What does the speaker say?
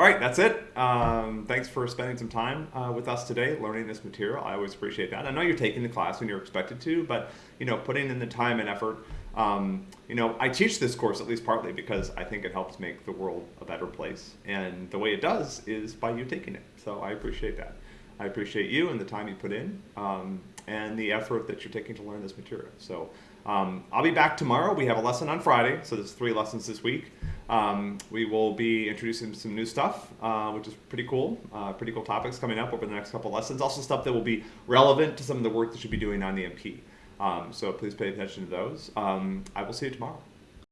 all right, that's it. Um, thanks for spending some time uh, with us today, learning this material. I always appreciate that. I know you're taking the class when you're expected to, but you know, putting in the time and effort. Um, you know, I teach this course at least partly because I think it helps make the world a better place, and the way it does is by you taking it. So I appreciate that. I appreciate you and the time you put in, um, and the effort that you're taking to learn this material. So. Um, I'll be back tomorrow. We have a lesson on Friday, so there's three lessons this week. Um, we will be introducing some new stuff, uh, which is pretty cool. Uh, pretty cool topics coming up over the next couple lessons. Also stuff that will be relevant to some of the work that you'll be doing on the MP. Um, so please pay attention to those. Um, I will see you tomorrow.